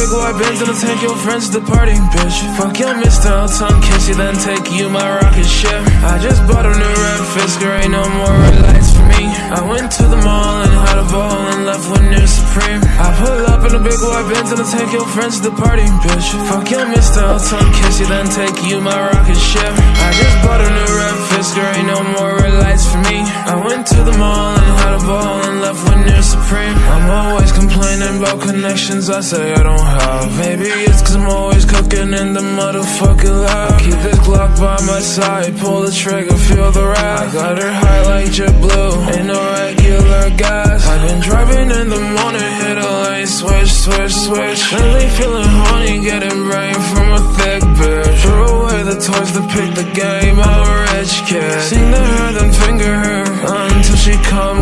big white Benz and I'll take your friends to the party, bitch. Fuck your Mr. Tongue kiss then take you my rocket ship. I just bought a new red Fisker, ain't no more red lights for me. I went to the mall and had a ball and left with new Supreme. I pull up in a big white Benz and I'll take your friends to the party, bitch. Fuck your Mr. Tongue kiss then take you my rocket ship. I just bought a new red Fisker, ain't no more red lights for me. I went to the mall and had a ball and left with new Supreme. About connections I say I don't have. Maybe it's cause I'm always cooking in the motherfucking lab. Keep this Glock by my side, pull the trigger, feel the wrath. I got her high like JetBlue, ain't no regular gas. I've been driving in the morning, hit a lane, switch, switch, switch. Lately feeling horny, getting brain from a thick bitch. Throw away the toys to pick the game, I'm a rich kid. Sing to her, then finger her until she come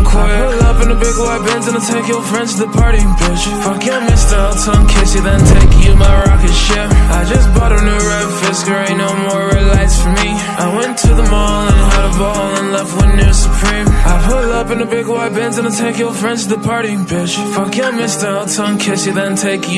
big white Benz and I'll take your friends to the party, bitch. Fuck your I'll tongue kiss you, then take you my rocket ship. I just bought a new red Fisker, ain't no more red lights for me. I went to the mall and had a ball and left with new Supreme. I pull up in a big white Benz and I'll take your friends to the party, bitch. Fuck your I'll tongue kiss you, then take you.